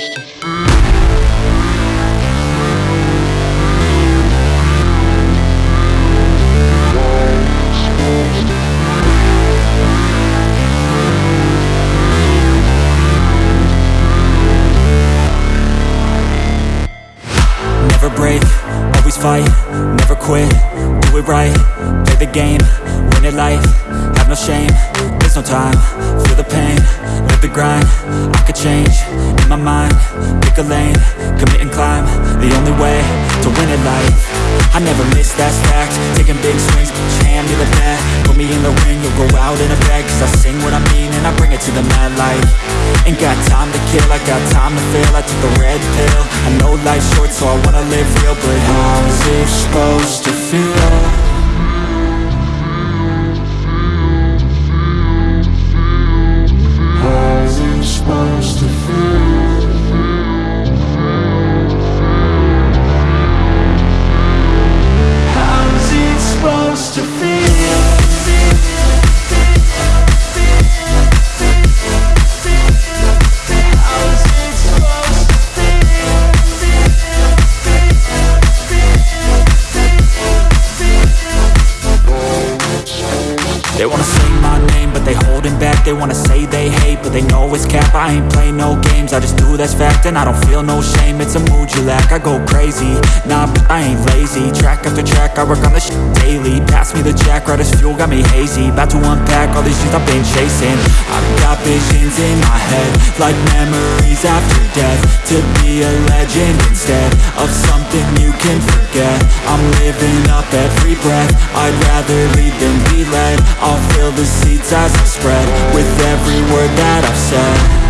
Never break, always fight, never quit, do it right, play the game, win it life, have no shame, there's no time, feel the pain, live the grind, I could change, my mind, pick a lane, commit and climb, the only way to win it life, I never miss, that's fact, taking big swings, hand me the bat, put me in the ring, you'll go out in a bag, cause I sing what I mean and I bring it to the mad light, ain't got time to kill, I got time to feel, I took the red pill, I know life's short so I wanna live real, but how's it supposed to feel? They wanna say they hate, but they know it's cap. I ain't play no games, I just do that's fact And I don't feel no shame, it's a mood you lack I go crazy, nah, but I ain't lazy. Track after track, I work on this shit daily. Pass me the jack, right as fuel, got me hazy. About to unpack all these shit I've been chasing. I've got visions in my head Like memories after death. To be a legend instead Of something you can forget. I'm living up every breath. I'd rather lead than be led I'll fill the seats as I spread With every word that I've said